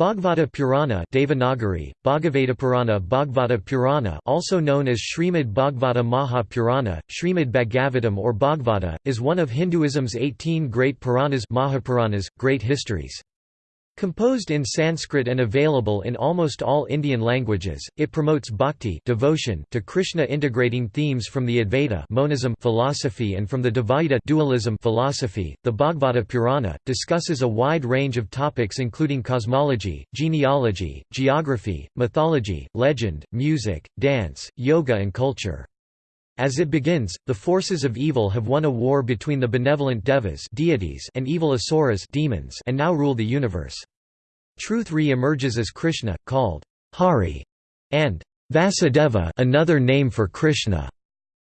Bhagavata Purana Devanagari, Bhagavata Purana Bhagavata Purana also known as Srimad Bhagavata Maha Purana, Srimad Bhagavatam or Bhagavata, is one of Hinduism's 18 great Puranas Mahapuranas, great histories. Composed in Sanskrit and available in almost all Indian languages, it promotes bhakti devotion to Krishna integrating themes from the Advaita monism philosophy and from the Dvaita dualism philosophy. The Bhagavata Purana discusses a wide range of topics including cosmology, genealogy, geography, mythology, legend, music, dance, yoga and culture. As it begins, the forces of evil have won a war between the benevolent devas deities and evil asuras demons and now rule the universe. Truth re-emerges as Krishna, called Hari, and Vasudeva another name for Krishna.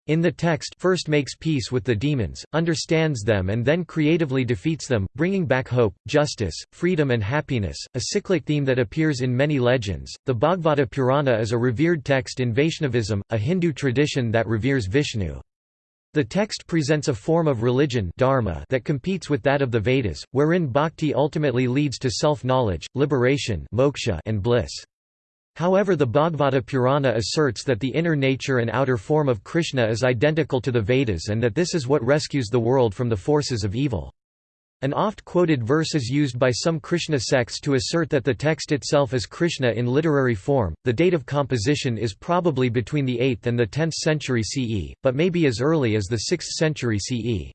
In the text first makes peace with the demons, understands them and then creatively defeats them, bringing back hope, justice, freedom and happiness, a cyclic theme that appears in many legends. The Bhagavata Purana is a revered text in Vaishnavism, a Hindu tradition that reveres Vishnu. The text presents a form of religion dharma that competes with that of the Vedas, wherein bhakti ultimately leads to self-knowledge, liberation moksha and bliss. However the Bhagavata Purana asserts that the inner nature and outer form of Krishna is identical to the Vedas and that this is what rescues the world from the forces of evil. An oft-quoted verse is used by some Krishna sects to assert that the text itself is Krishna in literary form. The date of composition is probably between the 8th and the 10th century CE, but may be as early as the 6th century CE.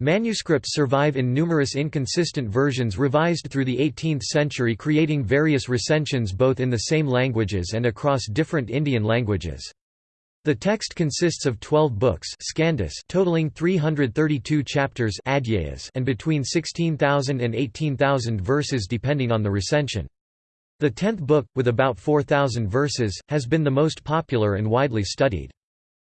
Manuscripts survive in numerous inconsistent versions revised through the 18th century creating various recensions both in the same languages and across different Indian languages. The text consists of 12 books skandhas totaling 332 chapters and between 16,000 and 18,000 verses depending on the recension. The tenth book, with about 4,000 verses, has been the most popular and widely studied.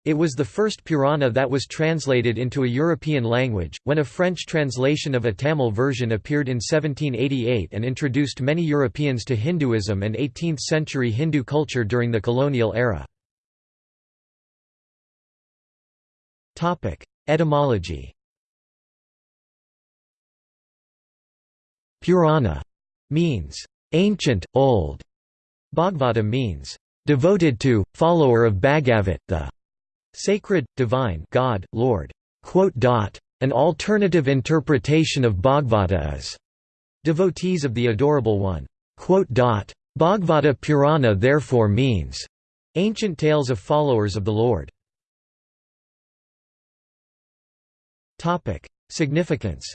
It was the first Purana that was translated into a European language, when a French translation of a Tamil version appeared in 1788 and introduced many Europeans to Hinduism and 18th-century Hindu culture during the colonial era. Etymology Purana means ancient, old. Bhagavata means devoted to, follower of Bhagavat, the Sacred, divine God, Lord. An alternative interpretation of Bhagavata is devotees of the Adorable One. Bhagavata Purana therefore means ancient tales of followers of the Lord. Significance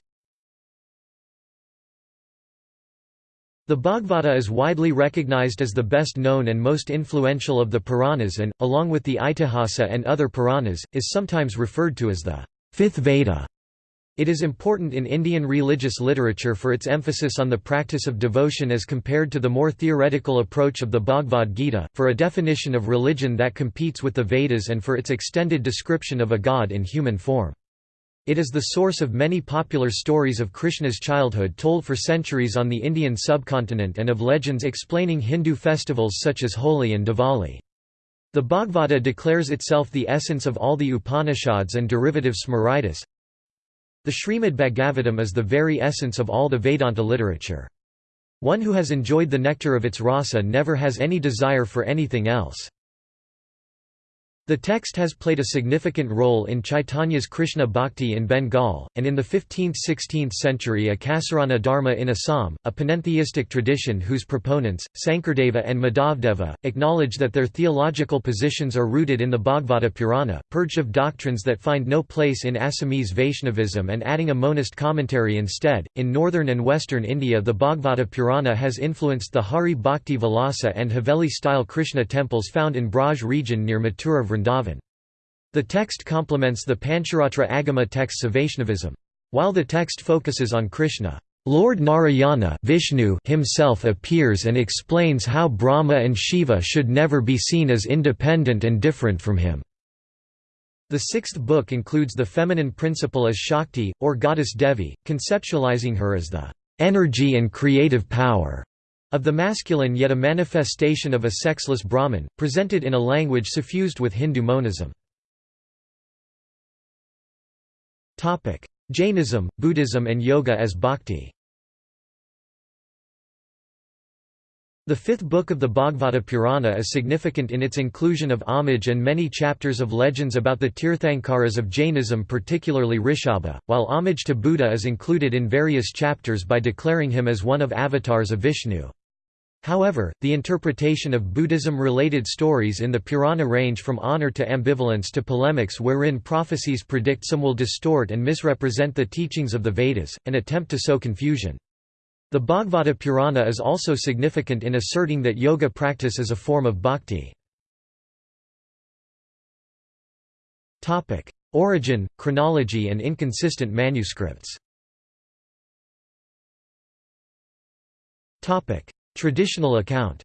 The Bhagavata is widely recognized as the best known and most influential of the Puranas and, along with the Itihasa and other Puranas, is sometimes referred to as the fifth Veda. It is important in Indian religious literature for its emphasis on the practice of devotion as compared to the more theoretical approach of the Bhagavad Gita, for a definition of religion that competes with the Vedas and for its extended description of a god in human form. It is the source of many popular stories of Krishna's childhood told for centuries on the Indian subcontinent and of legends explaining Hindu festivals such as Holi and Diwali. The Bhagavata declares itself the essence of all the Upanishads and derivative Smritis. The Srimad Bhagavatam is the very essence of all the Vedanta literature. One who has enjoyed the nectar of its rasa never has any desire for anything else. The text has played a significant role in Chaitanya's Krishna Bhakti in Bengal, and in the 15th–16th century Ekasarana Dharma in Assam, a panentheistic tradition whose proponents, Sankardeva and Madhavdeva, acknowledge that their theological positions are rooted in the Bhagavata Purana, purged of doctrines that find no place in Assamese Vaishnavism and adding a monist commentary instead. In northern and western India the Bhagavata Purana has influenced the Hari Bhakti Vilasa and Haveli-style Krishna temples found in Braj region near Mathura Vrindavan. The text complements the Pancharatra Agama texts of Vaishnavism. While the text focuses on Krishna, Lord Narayana Vishnu himself appears and explains how Brahma and Shiva should never be seen as independent and different from him. The sixth book includes the feminine principle as Shakti, or goddess Devi, conceptualizing her as the energy and creative power of the masculine yet a manifestation of a sexless Brahman, presented in a language suffused with Hindu monism. Jainism, Buddhism and Yoga as Bhakti The fifth book of the Bhagavata Purana is significant in its inclusion of homage and many chapters of legends about the Tirthankaras of Jainism particularly Rishabha, while homage to Buddha is included in various chapters by declaring him as one of avatars of Vishnu. However, the interpretation of Buddhism-related stories in the Purana range from honor to ambivalence to polemics wherein prophecies predict some will distort and misrepresent the teachings of the Vedas, and attempt to sow confusion. The Bhagavata Purana is also significant in asserting that yoga practice is a form of bhakti. Origin, chronology and inconsistent manuscripts Traditional account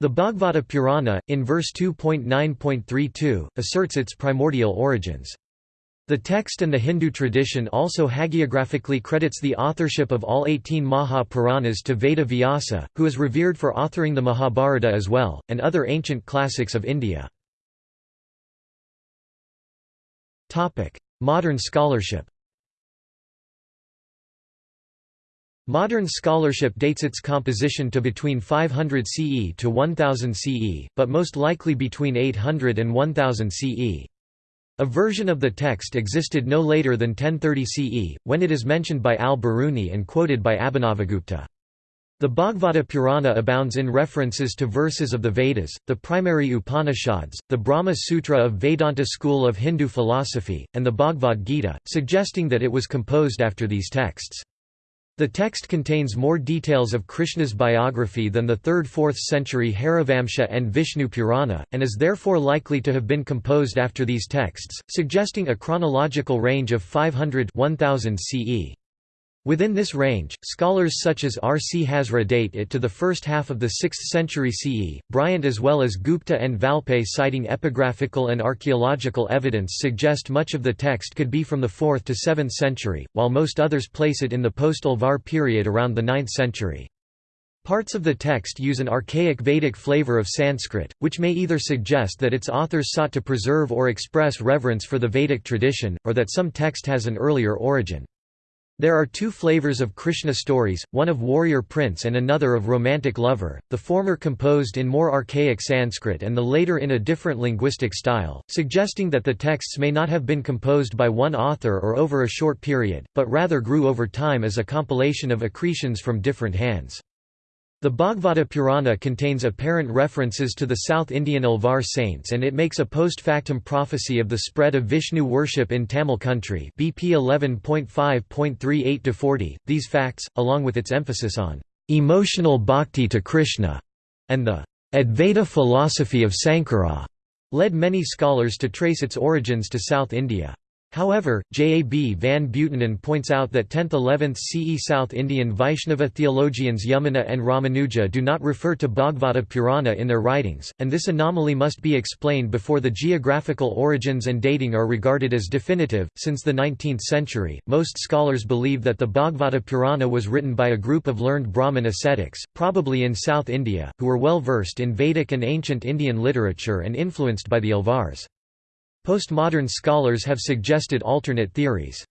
The Bhagavata Purana, in verse 2.9.32, asserts its primordial origins. The text and the Hindu tradition also hagiographically credits the authorship of all 18 Maha Puranas to Veda Vyasa, who is revered for authoring the Mahabharata as well, and other ancient classics of India. Modern scholarship Modern scholarship dates its composition to between 500 CE to 1000 CE, but most likely between 800 and 1000 CE. A version of the text existed no later than 1030 CE, when it is mentioned by al-Biruni and quoted by Abhinavagupta. The Bhagavata Purana abounds in references to verses of the Vedas, the primary Upanishads, the Brahma Sutra of Vedanta school of Hindu philosophy, and the Bhagavad Gita, suggesting that it was composed after these texts. The text contains more details of Krishna's biography than the 3rd–4th century Harivamsa and Vishnu Purana, and is therefore likely to have been composed after these texts, suggesting a chronological range of 500–1000 CE. Within this range, scholars such as R. C. Hazra date it to the first half of the 6th century CE. Bryant as well as Gupta and Valpey citing epigraphical and archaeological evidence suggest much of the text could be from the 4th to 7th century, while most others place it in the post-Alvar period around the 9th century. Parts of the text use an archaic Vedic flavor of Sanskrit, which may either suggest that its authors sought to preserve or express reverence for the Vedic tradition, or that some text has an earlier origin. There are two flavors of Krishna stories, one of warrior prince and another of romantic lover, the former composed in more archaic Sanskrit and the later in a different linguistic style, suggesting that the texts may not have been composed by one author or over a short period, but rather grew over time as a compilation of accretions from different hands. The Bhagavata Purana contains apparent references to the South Indian Alvar saints and it makes a post-factum prophecy of the spread of Vishnu worship in Tamil country BP 11.5.38-40. These facts, along with its emphasis on emotional bhakti to Krishna and the Advaita philosophy of Sankara, led many scholars to trace its origins to South India. However, J. A. B. van Buitenen points out that 10th–11th CE South Indian Vaishnava theologians Yamuna and Ramanuja do not refer to Bhagavata Purana in their writings, and this anomaly must be explained before the geographical origins and dating are regarded as definitive. Since the 19th century, most scholars believe that the Bhagavata Purana was written by a group of learned Brahmin ascetics, probably in South India, who were well versed in Vedic and ancient Indian literature and influenced by the Alvars. Postmodern scholars have suggested alternate theories.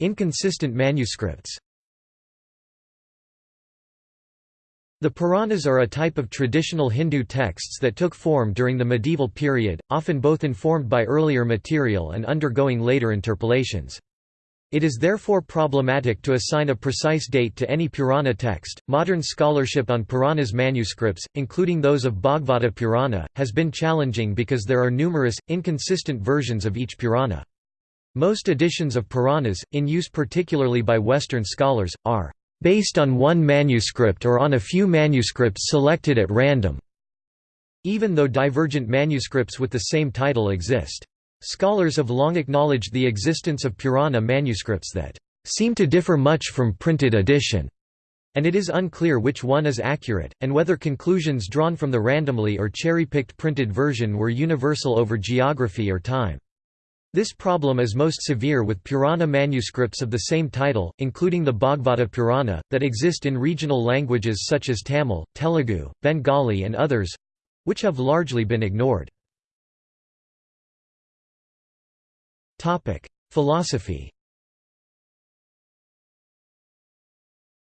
Inconsistent manuscripts The Puranas are a type of traditional Hindu texts that took form during the medieval period, often both informed by earlier material and undergoing later interpolations. It is therefore problematic to assign a precise date to any Purana text. Modern scholarship on Puranas manuscripts, including those of Bhagavata Purana, has been challenging because there are numerous, inconsistent versions of each Purana. Most editions of Puranas, in use particularly by Western scholars, are based on one manuscript or on a few manuscripts selected at random, even though divergent manuscripts with the same title exist. Scholars have long acknowledged the existence of Purana manuscripts that seem to differ much from printed edition, and it is unclear which one is accurate, and whether conclusions drawn from the randomly or cherry-picked printed version were universal over geography or time. This problem is most severe with Purana manuscripts of the same title, including the Bhagavata Purana, that exist in regional languages such as Tamil, Telugu, Bengali and others—which have largely been ignored. Topic: Philosophy.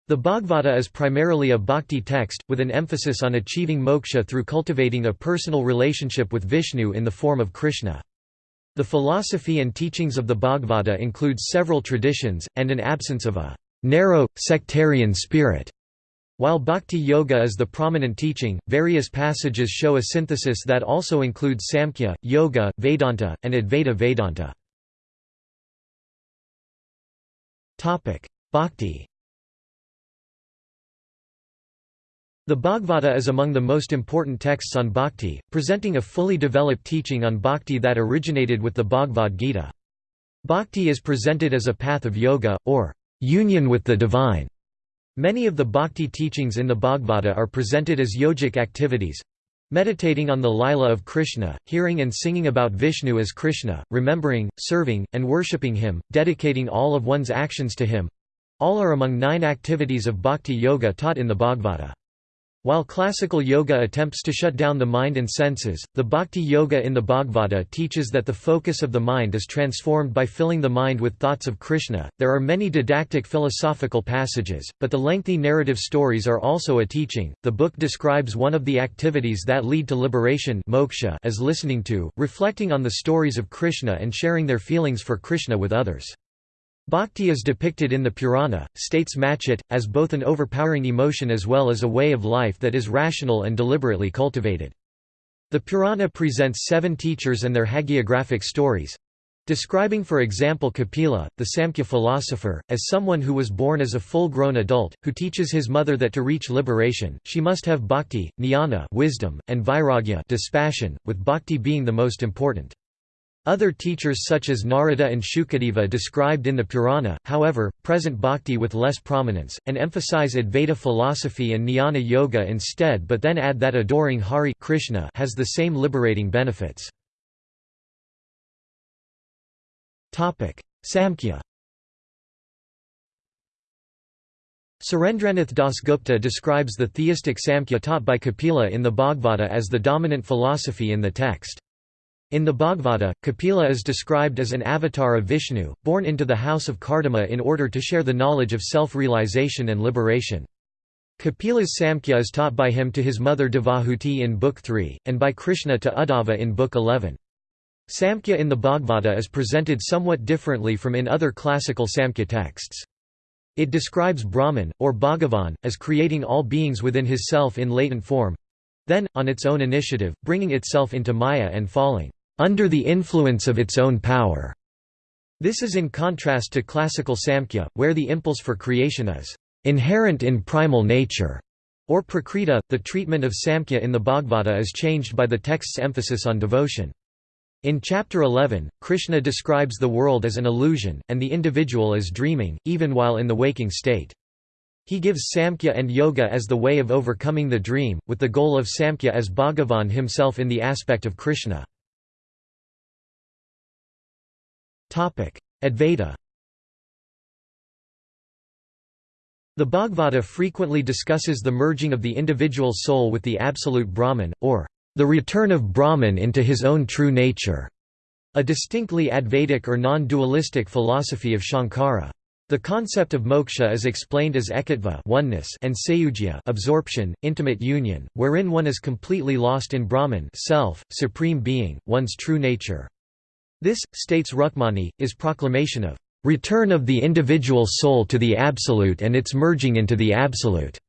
The Bhagavata is primarily a bhakti text, with an emphasis on achieving moksha through cultivating a personal relationship with Vishnu in the form of Krishna. The philosophy and teachings of the Bhagavata include several traditions, and an absence of a narrow, sectarian spirit. While Bhakti Yoga is the prominent teaching, various passages show a synthesis that also includes Samkhya, Yoga, Vedanta, and Advaita Vedanta. Bhakti The Bhagavata is among the most important texts on bhakti, presenting a fully developed teaching on bhakti that originated with the Bhagavad Gita. Bhakti is presented as a path of yoga, or union with the divine. Many of the bhakti teachings in the Bhagavata are presented as yogic activities meditating on the lila of Krishna, hearing and singing about Vishnu as Krishna, remembering, serving, and worshipping him, dedicating all of one's actions to him all are among nine activities of bhakti yoga taught in the Bhagavata. While classical yoga attempts to shut down the mind and senses, the bhakti yoga in the Bhagavata teaches that the focus of the mind is transformed by filling the mind with thoughts of Krishna. There are many didactic philosophical passages, but the lengthy narrative stories are also a teaching. The book describes one of the activities that lead to liberation moksha as listening to, reflecting on the stories of Krishna and sharing their feelings for Krishna with others. Bhakti is depicted in the Purana, states Matchett, as both an overpowering emotion as well as a way of life that is rational and deliberately cultivated. The Purana presents seven teachers and their hagiographic stories, describing for example Kapila, the Samkhya philosopher, as someone who was born as a full-grown adult, who teaches his mother that to reach liberation, she must have bhakti, jnana wisdom, and vairagya dispassion, with bhakti being the most important. Other teachers such as Narada and Shukadeva described in the Purana, however, present bhakti with less prominence, and emphasize Advaita philosophy and jnana yoga instead but then add that adoring Hari Krishna has the same liberating benefits. Samkhya Surendranath Dasgupta describes the theistic Samkhya taught by Kapila in the Bhagavata as the dominant philosophy in the text. In the Bhagavata, Kapila is described as an avatar of Vishnu, born into the house of Kardama in order to share the knowledge of self-realization and liberation. Kapila's Samkhya is taught by him to his mother Devahuti in Book 3, and by Krishna to Uddhava in Book 11. Samkhya in the Bhagavata is presented somewhat differently from in other classical Samkhya texts. It describes Brahman, or Bhagavan, as creating all beings within his self in latent form—then, on its own initiative, bringing itself into Maya and falling under the influence of its own power. This is in contrast to classical Samkhya, where the impulse for creation is inherent in primal nature, or prakriti. The treatment of Samkhya in the Bhagavata is changed by the text's emphasis on devotion. In chapter 11, Krishna describes the world as an illusion, and the individual as dreaming, even while in the waking state. He gives Samkhya and Yoga as the way of overcoming the dream, with the goal of Samkhya as Bhagavan himself in the aspect of Krishna. Advaita The Bhagavata frequently discusses the merging of the individual soul with the absolute Brahman, or the return of Brahman into his own true nature, a distinctly Advaitic or non-dualistic philosophy of Shankara. The concept of moksha is explained as ekattva oneness and sayujya absorption, intimate union, wherein one is completely lost in Brahman self, supreme being, one's true nature. This, states Rukmani, is proclamation of return of the individual soul to the Absolute and its merging into the Absolute,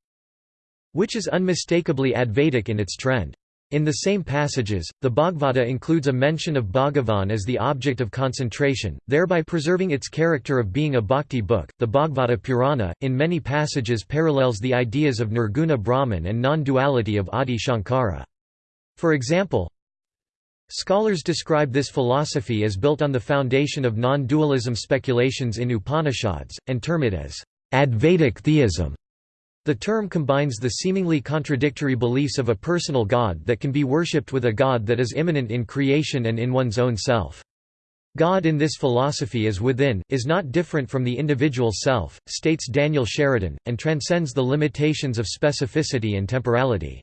which is unmistakably Advaitic in its trend. In the same passages, the Bhagavata includes a mention of Bhagavan as the object of concentration, thereby preserving its character of being a bhakti book. The Bhagavata Purana, in many passages, parallels the ideas of Nirguna Brahman and non duality of Adi Shankara. For example, Scholars describe this philosophy as built on the foundation of non-dualism speculations in Upanishads, and term it as Advaitic theism. The term combines the seemingly contradictory beliefs of a personal God that can be worshipped with a God that is immanent in creation and in one's own self. God in this philosophy is within, is not different from the individual self, states Daniel Sheridan, and transcends the limitations of specificity and temporality.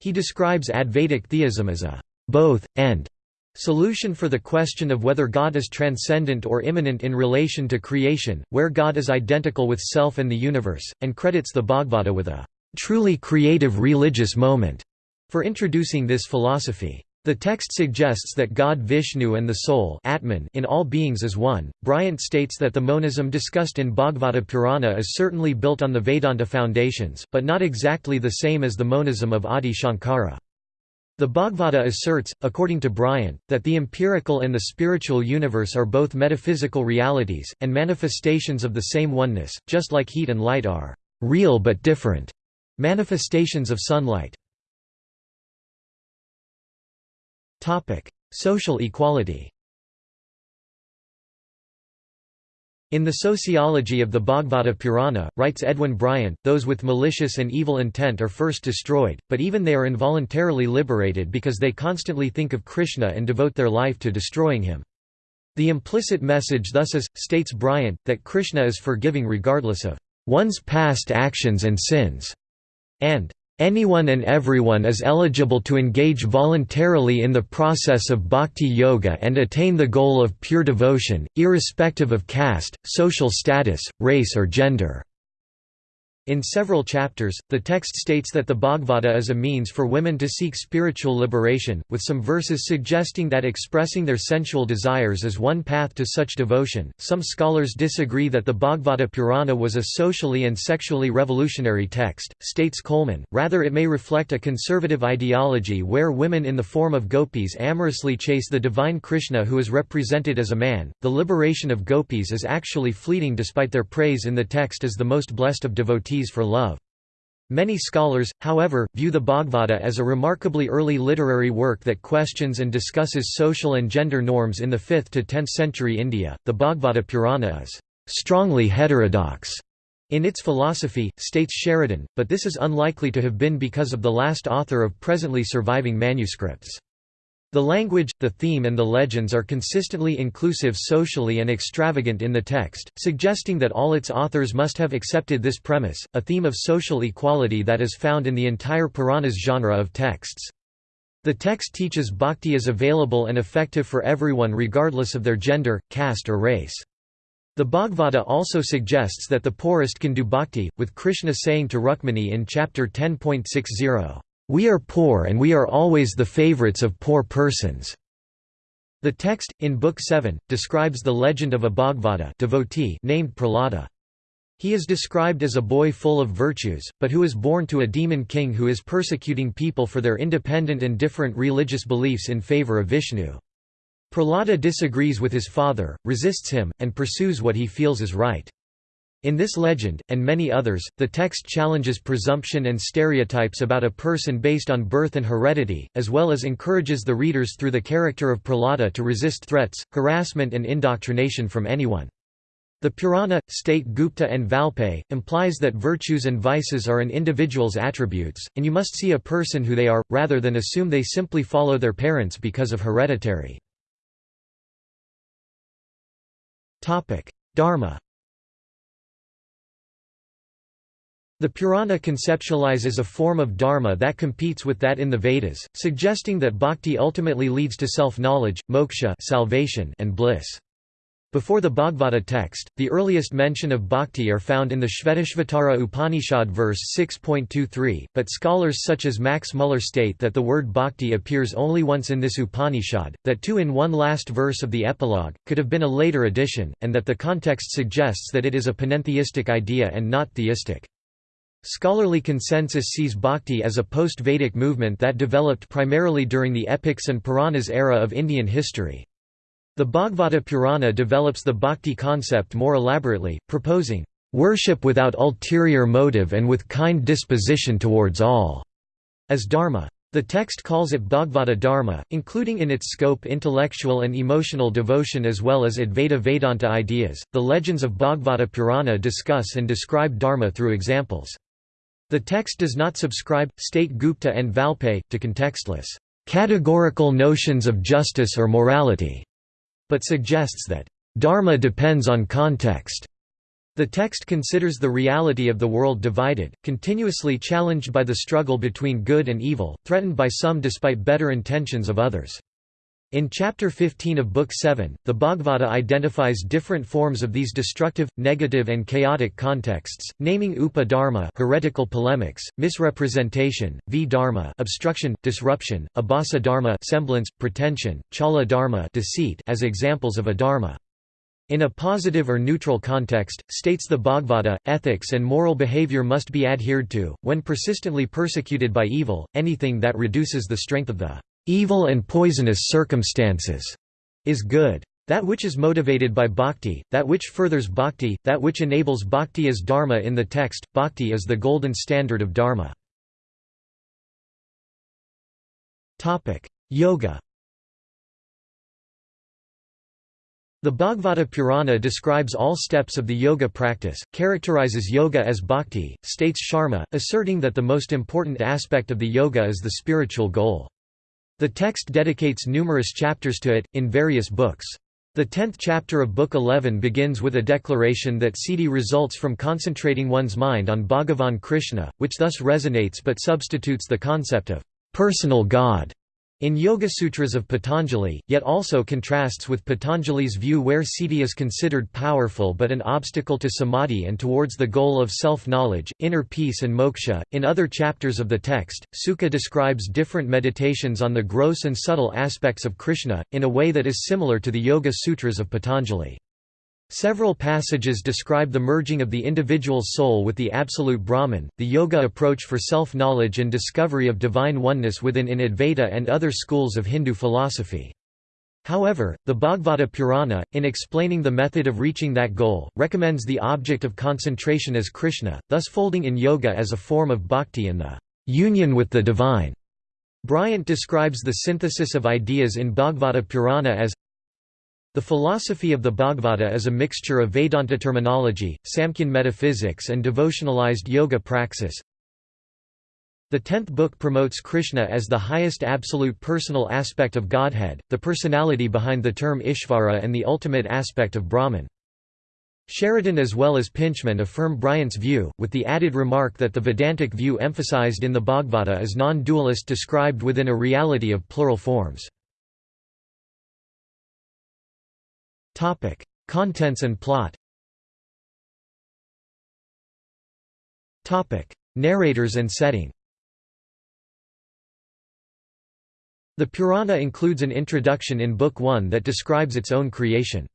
He describes Advaitic theism as a both, and Solution for the question of whether God is transcendent or immanent in relation to creation, where God is identical with self and the universe, and credits the Bhagavata with a truly creative religious moment for introducing this philosophy. The text suggests that God Vishnu and the soul Atman in all beings is one. Bryant states that the monism discussed in Bhagavata Purana is certainly built on the Vedanta foundations, but not exactly the same as the monism of Adi Shankara. The Bhagavata asserts, according to Bryant, that the empirical and the spiritual universe are both metaphysical realities, and manifestations of the same oneness, just like heat and light are real but different manifestations of sunlight. Social equality In The Sociology of the Bhagavata Purana, writes Edwin Bryant, those with malicious and evil intent are first destroyed, but even they are involuntarily liberated because they constantly think of Krishna and devote their life to destroying him. The implicit message thus is, states Bryant, that Krishna is forgiving regardless of one's past actions and sins, and Anyone and everyone is eligible to engage voluntarily in the process of bhakti yoga and attain the goal of pure devotion, irrespective of caste, social status, race or gender. In several chapters, the text states that the Bhagavata is a means for women to seek spiritual liberation, with some verses suggesting that expressing their sensual desires is one path to such devotion. Some scholars disagree that the Bhagavata Purana was a socially and sexually revolutionary text, states Coleman, rather, it may reflect a conservative ideology where women in the form of gopis amorously chase the divine Krishna who is represented as a man. The liberation of gopis is actually fleeting despite their praise in the text as the most blessed of devotees for love. Many scholars, however, view the Bhagavata as a remarkably early literary work that questions and discusses social and gender norms in the 5th to 10th century India. The Bhagavata Purana is strongly heterodox in its philosophy, states Sheridan, but this is unlikely to have been because of the last author of presently surviving manuscripts. The language, the theme and the legends are consistently inclusive socially and extravagant in the text, suggesting that all its authors must have accepted this premise, a theme of social equality that is found in the entire Puranas genre of texts. The text teaches bhakti is available and effective for everyone regardless of their gender, caste or race. The Bhagavata also suggests that the poorest can do bhakti, with Krishna saying to Rukmini in chapter 10.60, we are poor and we are always the favorites of poor persons." The text, in Book 7, describes the legend of a Bhagavata devotee named Prahlada. He is described as a boy full of virtues, but who is born to a demon king who is persecuting people for their independent and different religious beliefs in favor of Vishnu. Prahlada disagrees with his father, resists him, and pursues what he feels is right. In this legend, and many others, the text challenges presumption and stereotypes about a person based on birth and heredity, as well as encourages the readers through the character of Prahlada to resist threats, harassment and indoctrination from anyone. The Purana, state Gupta and Valpey, implies that virtues and vices are an individual's attributes, and you must see a person who they are, rather than assume they simply follow their parents because of hereditary. Dharma The Purana conceptualizes a form of dharma that competes with that in the Vedas, suggesting that bhakti ultimately leads to self-knowledge, moksha salvation, and bliss. Before the Bhagavata text, the earliest mention of bhakti are found in the Shvetashvatara Upanishad verse 6.23, but scholars such as Max Muller state that the word bhakti appears only once in this Upanishad, that two in one last verse of the epilogue, could have been a later addition, and that the context suggests that it is a panentheistic idea and not theistic. Scholarly consensus sees bhakti as a post-Vedic movement that developed primarily during the epics and Puranas era of Indian history. The Bhagavata Purana develops the bhakti concept more elaborately, proposing, "...worship without ulterior motive and with kind disposition towards all," as dharma. The text calls it Bhagavata Dharma, including in its scope intellectual and emotional devotion as well as Advaita Vedanta ideas. The legends of Bhagavata Purana discuss and describe Dharma through examples. The text does not subscribe, state Gupta and Valpey, to contextless, categorical notions of justice or morality, but suggests that, dharma depends on context. The text considers the reality of the world divided, continuously challenged by the struggle between good and evil, threatened by some despite better intentions of others. In Chapter 15 of Book 7, the Bhagavata identifies different forms of these destructive, negative and chaotic contexts, naming upa-dharma heretical polemics, misrepresentation, v-dharma obstruction, disruption, abhasa-dharma semblance, pretension, chala-dharma deceit as examples of adharma. In a positive or neutral context, states the Bhagavata, ethics and moral behavior must be adhered to, when persistently persecuted by evil, anything that reduces the strength of the evil and poisonous circumstances is good. That which is motivated by bhakti, that which furthers bhakti, that which enables bhakti is dharma in the text, bhakti is the golden standard of dharma. Yoga The Bhagavata Purana describes all steps of the yoga practice, characterizes yoga as bhakti, states Sharma, asserting that the most important aspect of the yoga is the spiritual goal. The text dedicates numerous chapters to it, in various books. The tenth chapter of Book 11 begins with a declaration that siddhi results from concentrating one's mind on Bhagavan Krishna, which thus resonates but substitutes the concept of personal God in Yoga Sutras of Patanjali, yet also contrasts with Patanjali's view where siddhi is considered powerful but an obstacle to samadhi and towards the goal of self-knowledge, inner peace and moksha. In other chapters of the text, Shuka describes different meditations on the gross and subtle aspects of Krishna, in a way that is similar to the Yoga Sutras of Patanjali. Several passages describe the merging of the individual soul with the absolute Brahman, the yoga approach for self-knowledge and discovery of divine oneness within in Advaita and other schools of Hindu philosophy. However, the Bhagavata Purana, in explaining the method of reaching that goal, recommends the object of concentration as Krishna, thus folding in yoga as a form of bhakti and the union with the divine. Bryant describes the synthesis of ideas in Bhagavata Purana as the philosophy of the Bhagavata is a mixture of Vedanta terminology, Samkhyan metaphysics and devotionalized yoga praxis. The tenth book promotes Krishna as the highest absolute personal aspect of Godhead, the personality behind the term Ishvara and the ultimate aspect of Brahman. Sheridan as well as Pintchman affirm Bryant's view, with the added remark that the Vedantic view emphasized in the Bhagavata is non-dualist described within a reality of plural forms. Topic: Contents and plot. Topic: Narrators and setting. The Purana includes an introduction in Book 1 that describes its own creation.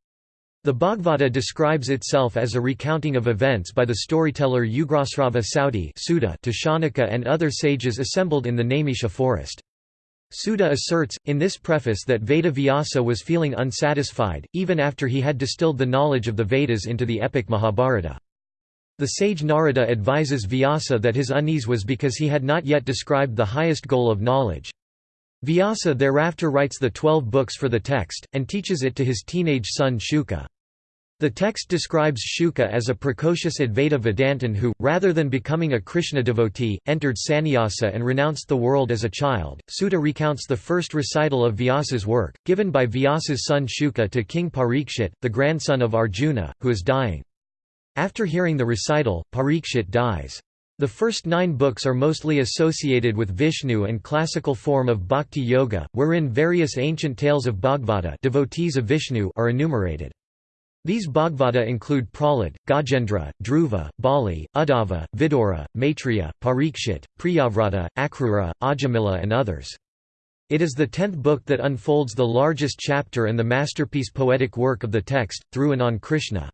The Bhagavata describes itself as a recounting of events by the storyteller Ugrasrava Sauti to Shaunaka and other sages assembled in the Naimisha forest. Suta asserts, in this preface that Veda Vyasa was feeling unsatisfied, even after he had distilled the knowledge of the Vedas into the epic Mahabharata. The sage Narada advises Vyasa that his unease was because he had not yet described the highest goal of knowledge. Vyasa thereafter writes the twelve books for the text, and teaches it to his teenage son Shuka. The text describes Shuka as a precocious Advaita Vedantin who, rather than becoming a Krishna devotee, entered sannyasa and renounced the world as a child. Suta recounts the first recital of Vyasa's work, given by Vyasa's son Shuka to King Parikshit, the grandson of Arjuna, who is dying. After hearing the recital, Parikshit dies. The first nine books are mostly associated with Vishnu and classical form of bhakti yoga, wherein various ancient tales of Bhagavata devotees of Vishnu are enumerated. These Bhagavata include Prahlad, Gajendra, Dhruva, Bali, Uddhava, Vidura, Maitreya, Parikshit, Priyavrata, Akrura, Ajamila and others. It is the tenth book that unfolds the largest chapter and the masterpiece poetic work of the text, through and on Krishna.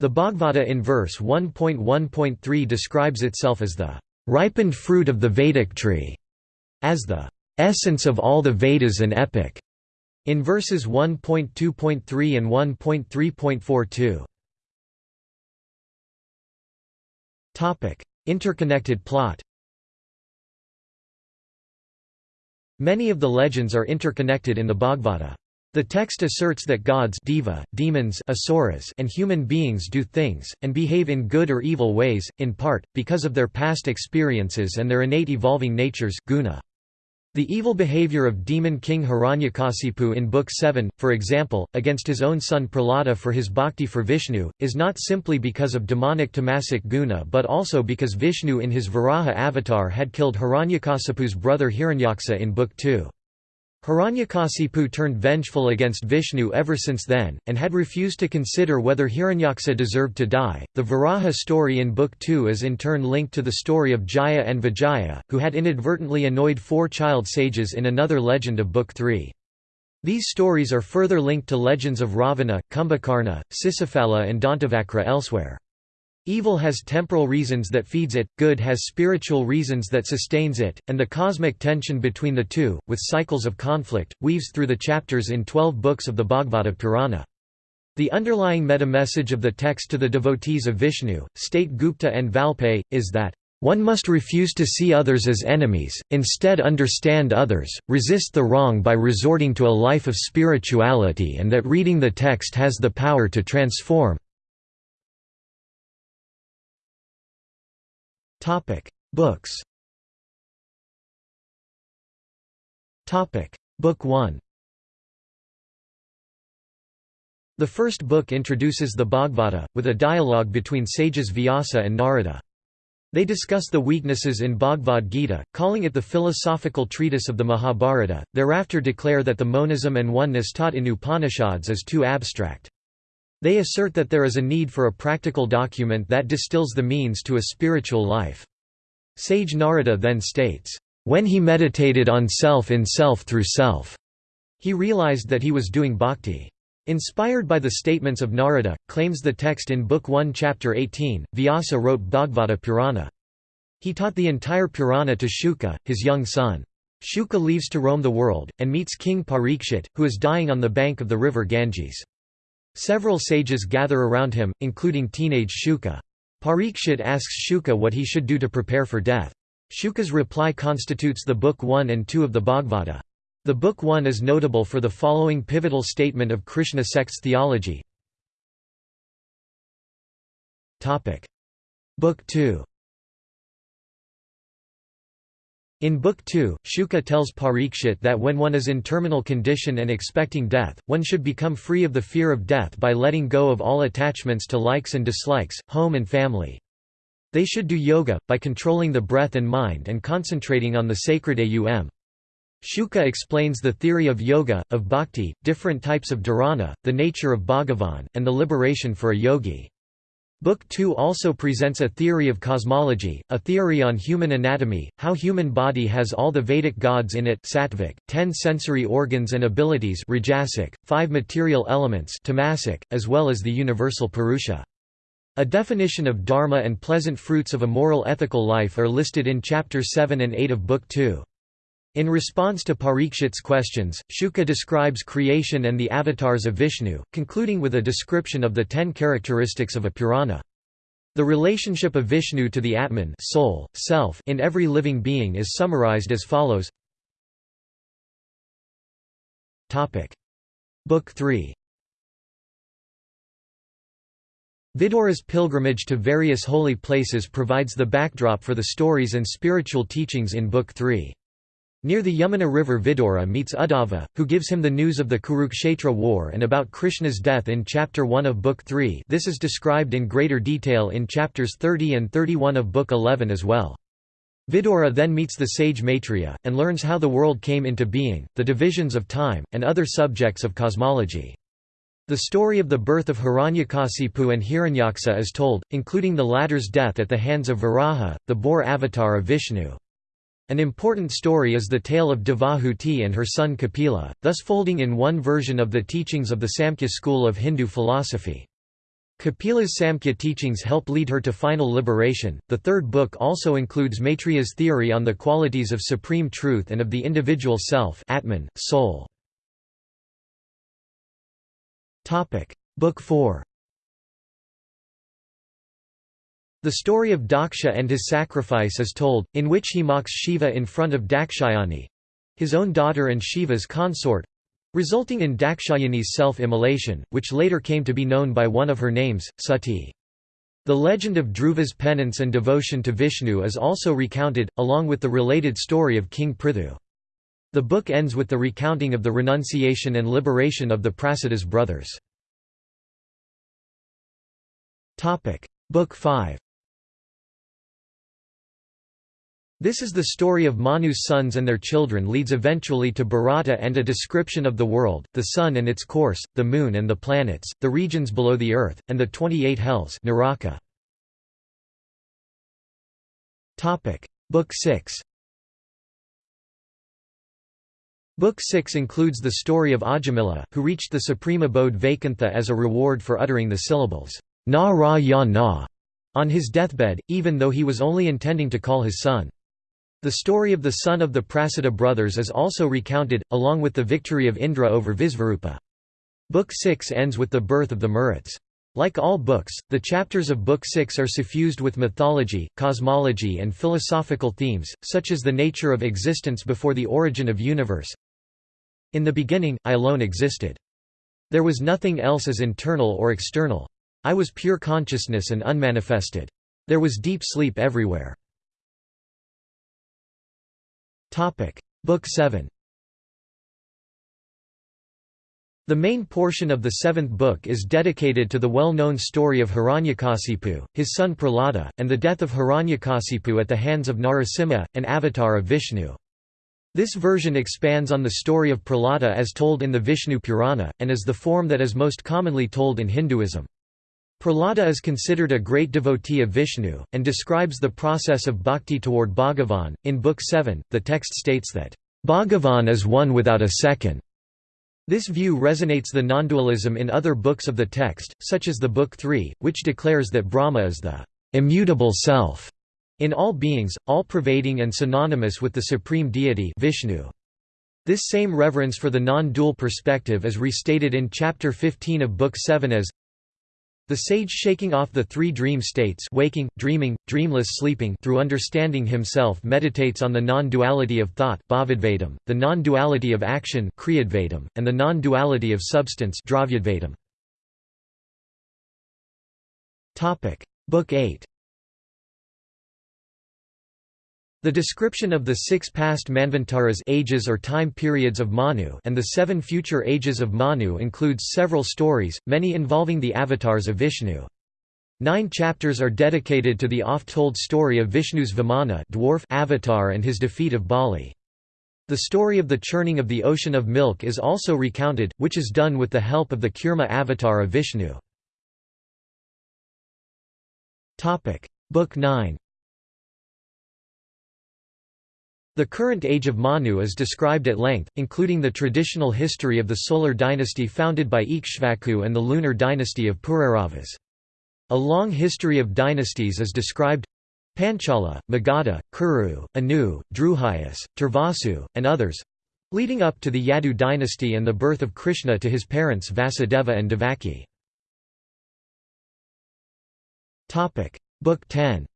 The Bhagavata in verse 1.1.3 describes itself as the ripened fruit of the Vedic tree, as the essence of all the Vedas and epic, in verses 1.2.3 and 1.3.42. Topic: Interconnected plot. Many of the legends are interconnected in the Bhagavata. The text asserts that gods deva, demons asuras, and human beings do things, and behave in good or evil ways, in part, because of their past experiences and their innate evolving natures guna. The evil behavior of demon king Hiranyakasipu in Book 7, for example, against his own son Prahlada for his bhakti for Vishnu, is not simply because of demonic tamasic guna but also because Vishnu in his Varaha avatar had killed Hiranyakasipu's brother Hiranyaksa in Book 2. Hiranyakasipu turned vengeful against Vishnu ever since then, and had refused to consider whether Hiranyaksha deserved to die. The Varaha story in Book 2 is in turn linked to the story of Jaya and Vijaya, who had inadvertently annoyed four child sages in another legend of Book 3. These stories are further linked to legends of Ravana, Kumbhakarna, Sisupala, and Dantavakra elsewhere. Evil has temporal reasons that feeds it, good has spiritual reasons that sustains it, and the cosmic tension between the two, with cycles of conflict, weaves through the chapters in twelve books of the Bhagavata Purana. The underlying meta-message of the text to the devotees of Vishnu, state Gupta and Valpey, is that, "...one must refuse to see others as enemies, instead understand others, resist the wrong by resorting to a life of spirituality and that reading the text has the power to transform, Topic: Books. Topic: Book 1. The first book introduces the Bhagavata, with a dialogue between sages Vyasa and Narada. They discuss the weaknesses in Bhagavad Gita, calling it the philosophical treatise of the Mahabharata, thereafter declare that the monism and oneness taught in Upanishads is too abstract. They assert that there is a need for a practical document that distills the means to a spiritual life. Sage Narada then states, "...when he meditated on self in self through self," he realized that he was doing bhakti. Inspired by the statements of Narada, claims the text in Book 1 Chapter 18, Vyasa wrote Bhagavata Purana. He taught the entire Purana to Shuka, his young son. Shuka leaves to roam the world, and meets King Parikshit, who is dying on the bank of the river Ganges. Several sages gather around him, including teenage Shuka. Parikshit asks Shuka what he should do to prepare for death. Shuka's reply constitutes the Book 1 and 2 of the Bhagavata. The Book 1 is notable for the following pivotal statement of Krishna sect's theology. Book 2 In Book 2, Shuka tells Parikshit that when one is in terminal condition and expecting death, one should become free of the fear of death by letting go of all attachments to likes and dislikes, home and family. They should do yoga, by controlling the breath and mind and concentrating on the sacred aum. Shuka explains the theory of yoga, of bhakti, different types of dharana, the nature of Bhagavan, and the liberation for a yogi. Book 2 also presents a theory of cosmology, a theory on human anatomy, how human body has all the Vedic gods in it sattvic, ten sensory organs and abilities rajasic, five material elements tamasic, as well as the universal Purusha. A definition of dharma and pleasant fruits of a moral ethical life are listed in Chapter 7 and 8 of Book 2. In response to Parikshit's questions, Shuka describes creation and the avatars of Vishnu, concluding with a description of the ten characteristics of a Purana. The relationship of Vishnu to the Atman soul, self in every living being is summarized as follows Book 3 Vidura's pilgrimage to various holy places provides the backdrop for the stories and spiritual teachings in Book 3. Near the Yamuna River Vidura meets Uddhava, who gives him the news of the Kurukshetra war and about Krishna's death in Chapter 1 of Book 3 this is described in greater detail in chapters 30 and 31 of Book 11 as well. Vidura then meets the sage Maitreya, and learns how the world came into being, the divisions of time, and other subjects of cosmology. The story of the birth of Hiranyakasipu and Hiranyaksha is told, including the latter's death at the hands of Varaha, the boar avatar of Vishnu. An important story is the tale of Devahuti and her son Kapila, thus folding in one version of the teachings of the Samkhya school of Hindu philosophy. Kapila's Samkhya teachings help lead her to final liberation. The third book also includes Maitreya's theory on the qualities of supreme truth and of the individual self, Atman, soul. Topic: Book 4. The story of Daksha and his sacrifice is told, in which he mocks Shiva in front of Dakshayani—his own daughter and Shiva's consort—resulting in Dakshayani's self-immolation, which later came to be known by one of her names, Sati. The legend of Dhruva's penance and devotion to Vishnu is also recounted, along with the related story of King Prithu. The book ends with the recounting of the renunciation and liberation of the Pracetas brothers. Book 5 This is the story of Manu's sons and their children leads eventually to Bharata and a description of the world, the sun and its course, the moon and the planets, the regions below the earth, and the 28 hells Naraka. Book 6 Book 6 includes the story of Ajamila, who reached the supreme abode Vaikuntha as a reward for uttering the syllables, Na Ra Ya Na, on his deathbed, even though he was only intending to call his son. The story of the son of the Pracetas brothers is also recounted, along with the victory of Indra over Visvarupa. Book 6 ends with the birth of the Maruts. Like all books, the chapters of Book 6 are suffused with mythology, cosmology and philosophical themes, such as the nature of existence before the origin of universe. In the beginning, I alone existed. There was nothing else as internal or external. I was pure consciousness and unmanifested. There was deep sleep everywhere. Book 7 The main portion of the seventh book is dedicated to the well-known story of Hiranyakasipu, his son Prahlada, and the death of Hiranyakasipu at the hands of Narasimha, an avatar of Vishnu. This version expands on the story of Prahlada as told in the Vishnu Purana, and is the form that is most commonly told in Hinduism. Prahlada is considered a great devotee of Vishnu, and describes the process of bhakti toward Bhagavan. In Book 7, the text states that, Bhagavan is one without a second. This view resonates the non-dualism in other books of the text, such as the Book 3, which declares that Brahma is the immutable self in all beings, all-pervading and synonymous with the supreme deity Vishnu. This same reverence for the non-dual perspective is restated in chapter 15 of Book 7 as the sage shaking off the three dream states waking, dreaming, dreamless sleeping through understanding himself meditates on the non-duality of thought the non-duality of action and the non-duality of substance Book 8 The description of the six past Manvantaras ages or time periods of Manu and the seven future ages of Manu includes several stories, many involving the avatars of Vishnu. Nine chapters are dedicated to the oft-told story of Vishnu's Vamana dwarf avatar and his defeat of Bali. The story of the churning of the ocean of milk is also recounted, which is done with the help of the Kurma avatar of Vishnu. Book 9 The current age of Manu is described at length, including the traditional history of the solar dynasty founded by Ikshvaku and the lunar dynasty of Pururavas. A long history of dynasties is described Panchala, Magadha, Kuru, Anu, Druhyas, Turvasu, and others leading up to the Yadu dynasty and the birth of Krishna to his parents Vasudeva and Devaki. Book 10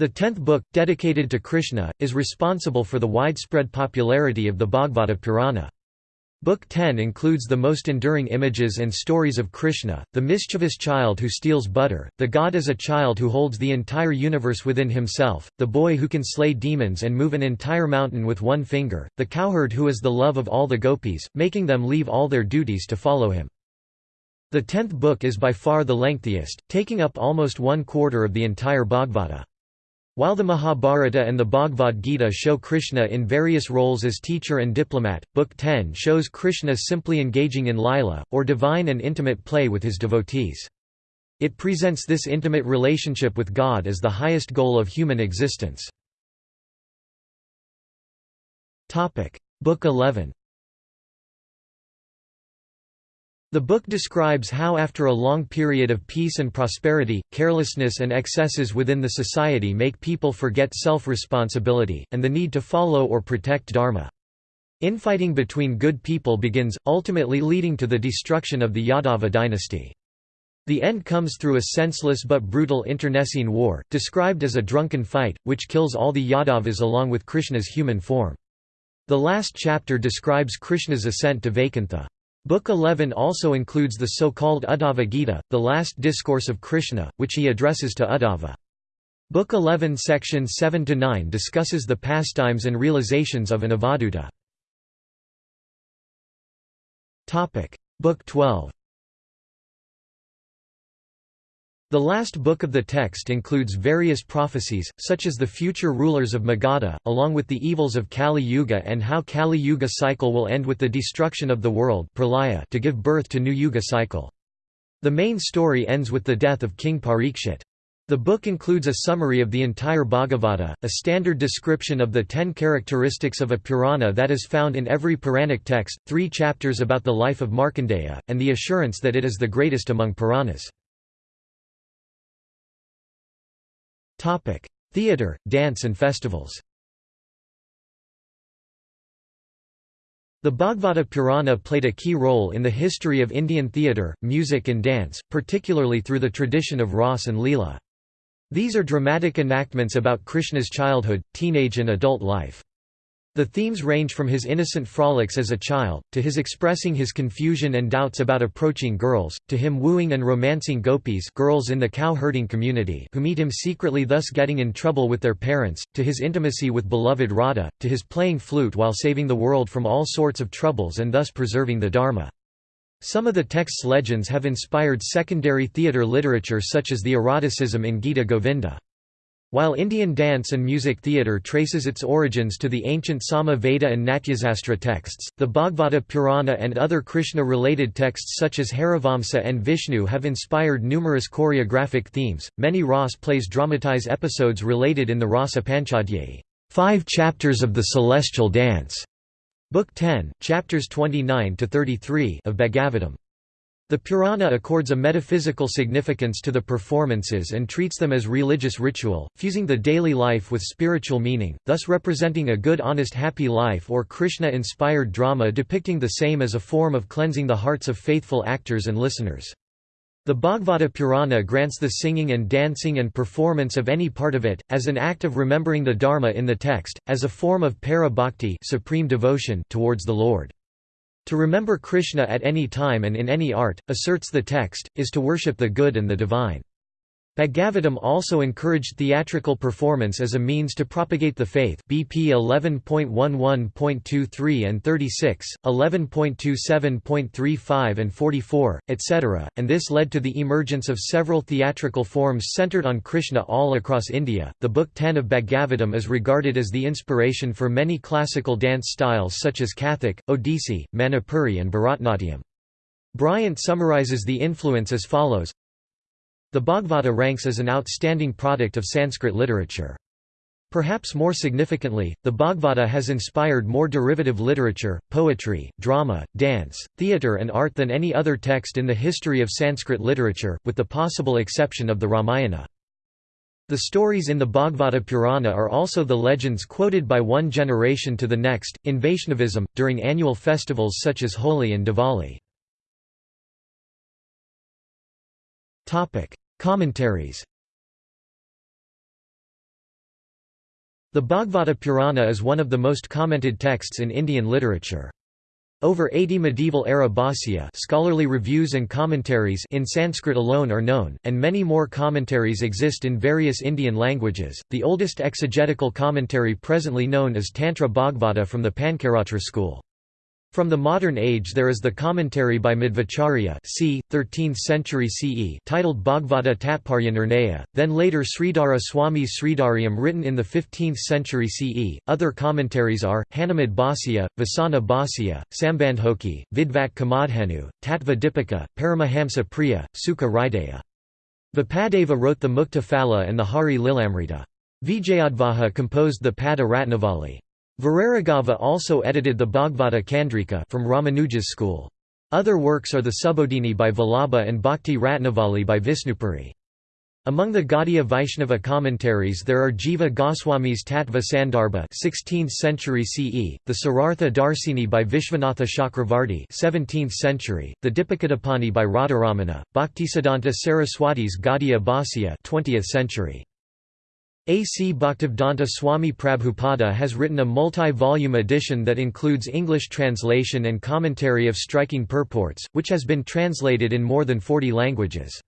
The tenth book, dedicated to Krishna, is responsible for the widespread popularity of the Bhagavata Purana. Book 10 includes the most enduring images and stories of Krishna, the mischievous child who steals butter, the god as a child who holds the entire universe within himself, the boy who can slay demons and move an entire mountain with one finger, the cowherd who is the love of all the gopis, making them leave all their duties to follow him. The tenth book is by far the lengthiest, taking up almost one quarter of the entire Bhagavata. While the Mahabharata and the Bhagavad Gita show Krishna in various roles as teacher and diplomat, Book 10 shows Krishna simply engaging in lila, or divine and intimate play with his devotees. It presents this intimate relationship with God as the highest goal of human existence. Book 11 The book describes how after a long period of peace and prosperity, carelessness and excesses within the society make people forget self-responsibility, and the need to follow or protect dharma. Infighting between good people begins, ultimately leading to the destruction of the Yadava dynasty. The end comes through a senseless but brutal internecine war, described as a drunken fight, which kills all the Yadavas along with Krishna's human form. The last chapter describes Krishna's ascent to Vaikuntha. Book 11 also includes the so-called Uddhava Gita, the last discourse of Krishna, which he addresses to Uddhava. Book 11 section 7–9 discusses the pastimes and realizations of an Avadhuta. Book 12 The last book of the text includes various prophecies, such as the future rulers of Magadha, along with the evils of Kali Yuga and how Kali Yuga cycle will end with the destruction of the world to give birth to new Yuga cycle. The main story ends with the death of King Parikshit. The book includes a summary of the entire Bhagavata, a standard description of the ten characteristics of a Purana that is found in every Puranic text, three chapters about the life of Markandeya, and the assurance that it is the greatest among Puranas. Topic: Theatre, dance and festivals. The Bhagavata Purana played a key role in the history of Indian theatre, music and dance, particularly through the tradition of Ras and Leela. These are dramatic enactments about Krishna's childhood, teenage and adult life. The themes range from his innocent frolics as a child, to his expressing his confusion and doubts about approaching girls, to him wooing and romancing gopis girls in the cow-herding community who meet him secretly thus getting in trouble with their parents, to his intimacy with beloved Radha, to his playing flute while saving the world from all sorts of troubles and thus preserving the Dharma. Some of the text's legends have inspired secondary theatre literature such as the eroticism in Gita Govinda. While Indian dance and music theatre traces its origins to the ancient Sama Veda and Natyasastra texts, the Bhagavata Purana and other Krishna-related texts such as Harivamsa and Vishnu have inspired numerous choreographic themes. Many Ras plays dramatize episodes related in the Rasa Panchadhyayi, five chapters of the celestial dance, Book 10, chapters 29 to 33 of Bhagavatam. The Purana accords a metaphysical significance to the performances and treats them as religious ritual, fusing the daily life with spiritual meaning, thus representing a good honest happy life or Krishna-inspired drama depicting the same as a form of cleansing the hearts of faithful actors and listeners. The Bhagavata Purana grants the singing and dancing and performance of any part of it, as an act of remembering the Dharma in the text, as a form of para bhakti supreme devotion towards the Lord. To remember Krishna at any time and in any art, asserts the text, is to worship the good and the divine. Bhagavatam also encouraged theatrical performance as a means to propagate the faith BP 11.11.23 and 36, 11.27.35 and 44, etc., and this led to the emergence of several theatrical forms centered on Krishna all across India. The Book 10 of Bhagavatam is regarded as the inspiration for many classical dance styles such as Kathak, Odissi, Manipuri and Bharatnatyam. Bryant summarizes the influence as follows the Bhagavata ranks as an outstanding product of Sanskrit literature. Perhaps more significantly, the Bhagavata has inspired more derivative literature, poetry, drama, dance, theatre and art than any other text in the history of Sanskrit literature, with the possible exception of the Ramayana. The stories in the Bhagavata Purana are also the legends quoted by one generation to the next, in Vaishnavism, during annual festivals such as Holi and Diwali. Commentaries The Bhagavata Purana is one of the most commented texts in Indian literature. Over 80 medieval-era bhāsya scholarly reviews and commentaries in Sanskrit alone are known, and many more commentaries exist in various Indian languages. The oldest exegetical commentary presently known is Tantra Bhagavata from the Pancaratra school. From the modern age there is the commentary by Madhvacharya c. 13th century CE titled Bhagavata Tatparya Nirnaya, then later Sridhara Swami's Sridharyam written in the 15th century CE. Other commentaries are, Hanumad Bhāsya, Vasana Bhāsya, Sambandhoki, Vidvak Kamadhanu, Tattva Dipika, Paramahamsa Priya, Sukha Hridaya. Vipadeva wrote the Mukta Phala and the Hari Lilamrita. Vijayadvaja composed the Pada Ratnavali. Viraraghava also edited the Bhagavata Chandrika from Ramanuja's school. Other works are the Subodhini by Vallabha and Bhakti Ratnavali by Visnupuri. Among the Gaudiya Vaishnava commentaries there are Jiva Goswami's Tattva Sandarbha 16th century CE, the Sarartha Darsini by Vishwanatha Chakravarti 17th century, the Dipikadapani by Radharamana, Bhaktisiddhanta Saraswati's Gaudiya Bhāsya 20th century. A. C. Bhaktivedanta Swami Prabhupada has written a multi-volume edition that includes English translation and commentary of striking purports, which has been translated in more than 40 languages.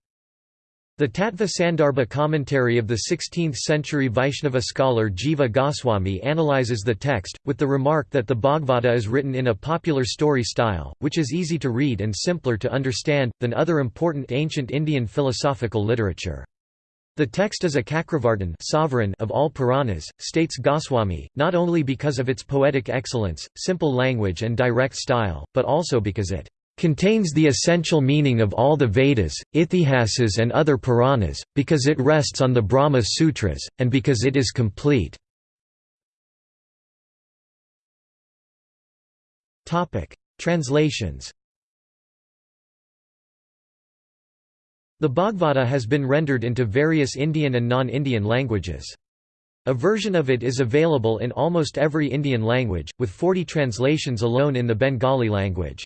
The Tattva Sandarbha commentary of the 16th-century Vaishnava scholar Jiva Goswami analyzes the text, with the remark that the Bhagavata is written in a popular story style, which is easy to read and simpler to understand, than other important ancient Indian philosophical literature. The text is a Chakravartin sovereign of all Puranas, states Goswami, not only because of its poetic excellence, simple language and direct style, but also because it contains the essential meaning of all the Vedas, Ithihasas and other Puranas, because it rests on the Brahma Sutras, and because it is complete. Translations The Bhagavata has been rendered into various Indian and non-Indian languages. A version of it is available in almost every Indian language, with 40 translations alone in the Bengali language.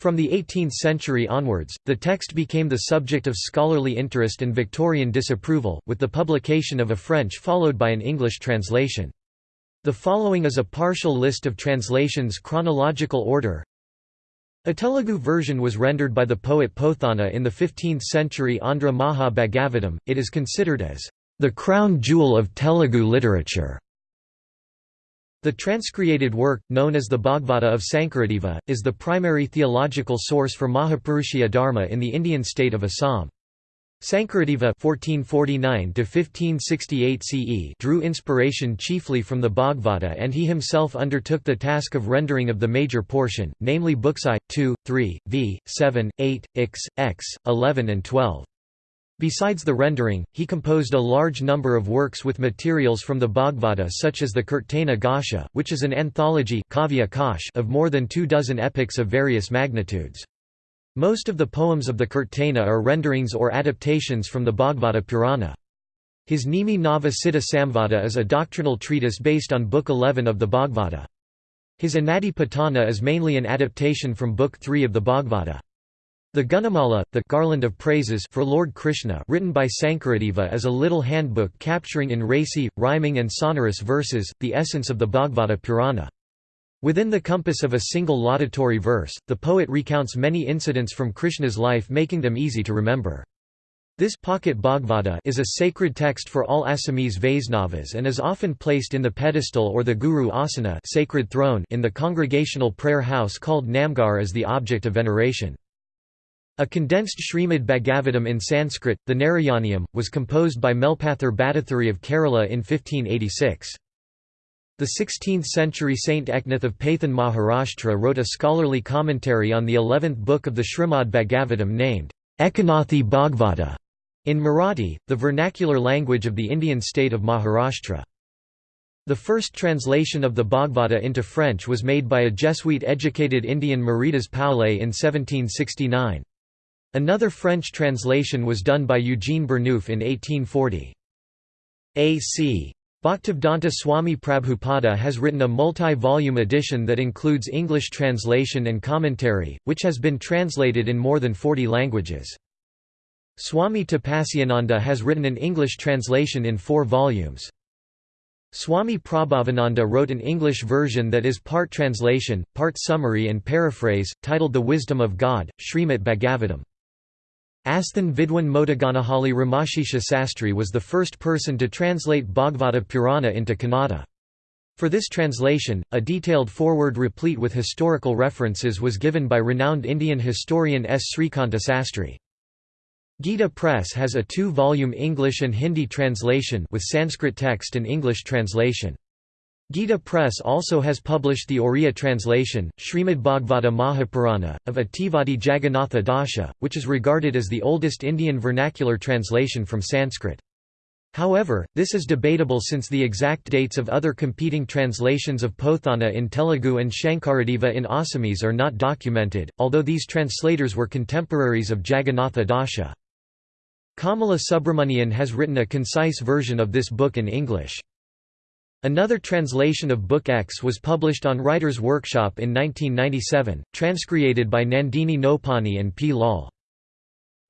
From the 18th century onwards, the text became the subject of scholarly interest and Victorian disapproval, with the publication of a French followed by an English translation. The following is a partial list of translations chronological order. A Telugu version was rendered by the poet Pothana in the 15th century Andhra Maha Bhagavatam. It is considered as the crown jewel of Telugu literature. The transcreated work, known as the Bhagavata of Sankaradeva, is the primary theological source for Mahapurushaya Dharma in the Indian state of Assam. Sankaradeva (1449–1568 CE) drew inspiration chiefly from the Bhagavata, and he himself undertook the task of rendering of the major portion, namely books I, 2, 3, V, 7, 8, X, X, 11 and 12. Besides the rendering, he composed a large number of works with materials from the Bhagavata such as the Kirtana Ghosha, which is an anthology of more than two dozen epics of various magnitudes. Most of the poems of the Kirtana are renderings or adaptations from the Bhagavata Purana. His Nimi Nava Siddha Samvada is a doctrinal treatise based on Book 11 of the Bhagavata. His Anadi Patana is mainly an adaptation from Book 3 of the Bhagavata. The Gunamala, the Garland of Praises for Lord Krishna written by Sankaradeva is a little handbook capturing in racy, rhyming and sonorous verses, the essence of the Bhagavata Purana. Within the compass of a single laudatory verse, the poet recounts many incidents from Krishna's life making them easy to remember. This pocket Bhagavata is a sacred text for all Assamese Vaisnavas and is often placed in the pedestal or the Guru Asana sacred throne in the congregational prayer house called Namgar as the object of veneration. A condensed Srimad Bhagavatam in Sanskrit, the Narayaneeyam, was composed by Melpathur Bhattathiri of Kerala in 1586. The 16th-century Saint Eknath of Paithan Maharashtra wrote a scholarly commentary on the eleventh book of the Srimad Bhagavatam named, Ekanathi Bhagavata, in Marathi, the vernacular language of the Indian state of Maharashtra. The first translation of the Bhagavata into French was made by a Jesuit-educated Indian Meridas Paulet in 1769. Another French translation was done by Eugene Burnouf in 1840. A.C. Bhaktivedanta Swami Prabhupada has written a multi-volume edition that includes English translation and commentary, which has been translated in more than 40 languages. Swami Tapasyananda has written an English translation in four volumes. Swami Prabhavananda wrote an English version that is part translation, part summary and paraphrase, titled The Wisdom of God, Srimat Bhagavatam. Asthan Vidwan Modaganahali Ramashisha Sastri was the first person to translate Bhagavata Purana into Kannada. For this translation, a detailed foreword replete with historical references was given by renowned Indian historian S. Srikanta Sastri. Gita Press has a two-volume English and Hindi translation with Sanskrit text and English translation. Gita Press also has published the Oriya translation, Srimad Bhagavata Mahapurana, of Ativadi Jagannatha Dasha, which is regarded as the oldest Indian vernacular translation from Sanskrit. However, this is debatable since the exact dates of other competing translations of Pothana in Telugu and Shankaradeva in Assamese are not documented, although these translators were contemporaries of Jagannatha Dasha. Kamala Subramanian has written a concise version of this book in English. Another translation of Book X was published on Writer's Workshop in 1997, transcreated by Nandini Nopani and P. Lal.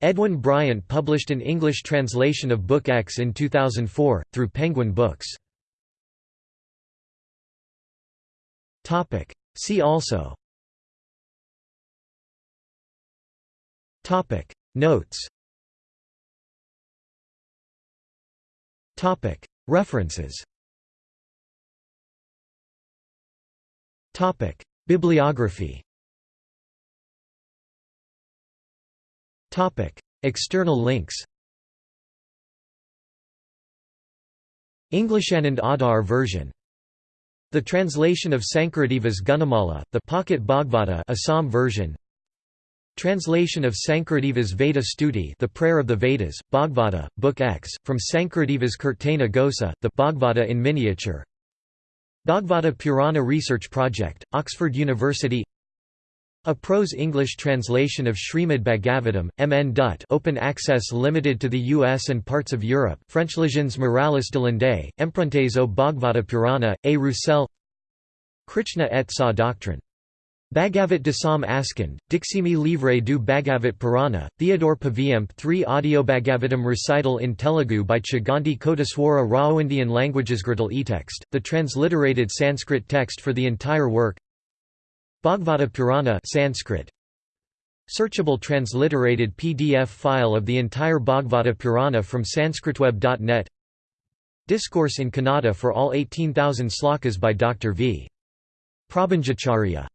Edwin Bryant published an English translation of Book X in 2004, through Penguin Books. See also Notes References Bibliography. Topic: External links. Englishanand Adar version. The translation of Sankaradeva's Gunamala, the Pocket Bhagavata Assam version. Translation of Sankaradeva's Veda Stuti The Prayer of the Vedas, Bhagavata, Book X, from Sankaradeva's Kirtana Ghosa, the Bhagavata in miniature Bhagavata Purana Research Project, Oxford University a prose English translation of Srimad Bhagavatam, M. N. Dutt open access limited to the US and parts of Europe French Frenchlegends Morales de Landais, Empruntes au Bhagavata Purana, A. Roussel Krishna et sa doctrine. Bhagavat Dasam Askand, Diximi Livre du Bhagavat Purana, Theodore Paviyamp 3 Audio Bhagavatam recital in Telugu by Chaganti Koteswara Rao Indian languages GRETIL e-text, the transliterated Sanskrit text for the entire work Bhagavata Purana Sanskrit Searchable transliterated PDF file of the entire Bhagavata Purana from sanskritweb.net Discourse in Kannada for all 18,000 slokas by Dr. V. Prabhanjacharya